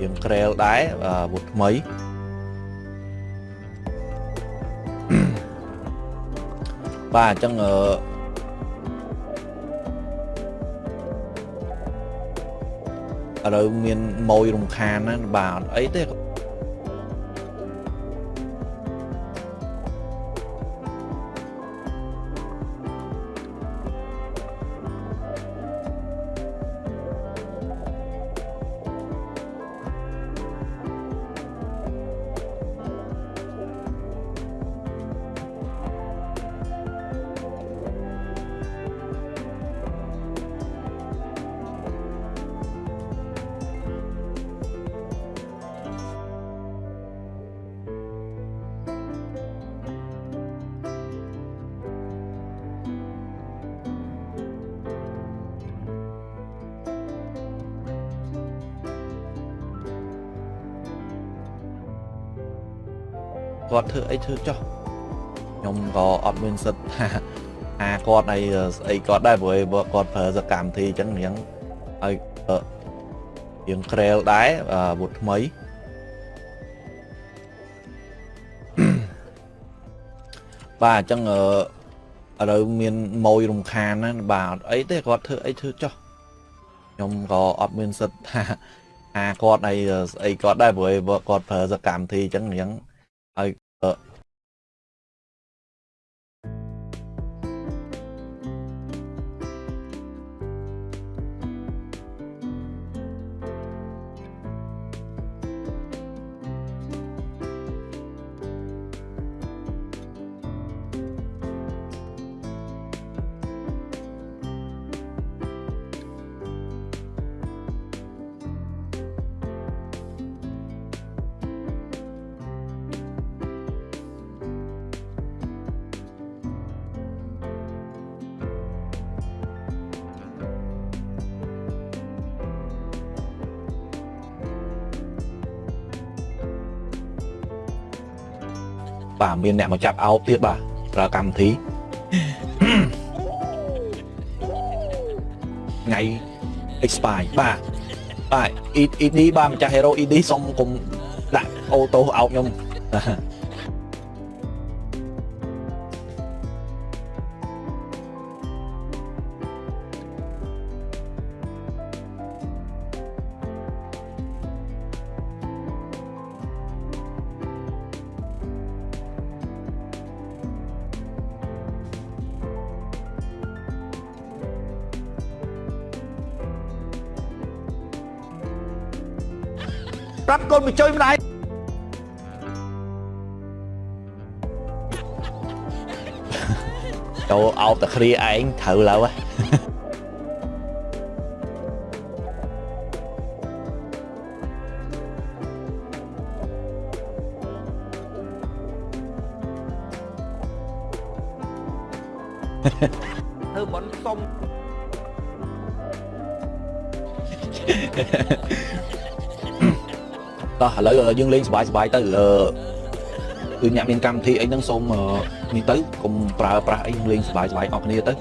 រៀងក្រែលដែរអាវុធថ្មីបាទអញ្ចឹងអឺឥឡូវមានម៉ួយរំខានណាបាទអត់អីទេ គាត់ធ្វើអីធ្វើចុះខ្ញុំក៏អត់មានសិទ្ធថាថាគាត់អីស្អីគាត់ដែរព្រោះគាត់ប្រើសកម្មវិធីអញ្ចឹងរៀងឲ្យរៀងក្រែលដែរអាវុធថ្មីបាទអញ្ចឹងអឺឥឡូវមានម៉ួយរំខានណាបាទអត់អីទេគាត់ធ្វើអីធ្វើចុះខ្ញុំក៏អត់មានសិទ្ធថាថាគាត់អីស្អីគាត់ដែរព្រោះគាត់ប្រើសកម្មវិធីអញ្ចឹងរៀងឲ្យ បាទមានអ្នកមកចាប់អោបទៀតបាទប្រើកម្មវិធីថ្ងៃ expire បាទបាទ ED បាទម្ចាស់ hero ED សុំកុំដាក់អូតូអោបខ្ញុំប្រាប់កូនបញ្ជួយម្ដាយចូលអោបតែគ្រាឯងត្រូវឡើយធ្វើបន់សុំ តោះឥឡូវយើងលេងសบายសบายទៅអឺគឺអ្នកមានកម្មវិធីអីហ្នឹងសូមនេះទៅកុំប្រើប្រាស់អីលេងសบายសบายអស់គ្នាទៅ